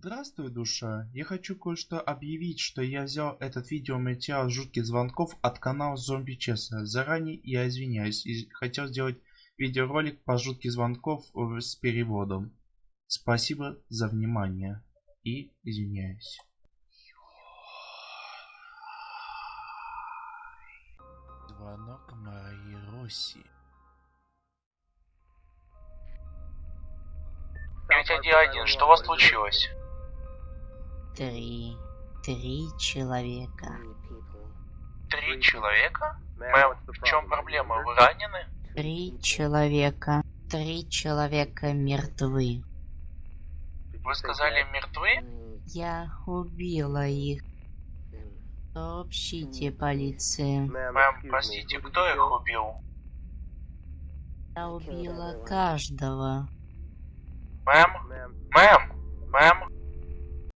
Здравствуй, душа. Я хочу кое-что объявить, что я взял этот видеоматериал жутких звонков от канала Зомби Чеса. Заранее я извиняюсь и хотел сделать видеоролик по жутких звонков э, с переводом. Спасибо за внимание и извиняюсь. Звонок Марии Росси. 911, что у вас случилось? Три. Три человека. Три человека? Мэм, в чем проблема? Вы ранены? Три человека. Три человека мертвы. Вы сказали мертвы? Я убила их. Сообщите полиции. Мэм, простите, кто их убил? Я убила каждого. Мэм? Мэм? Мэм?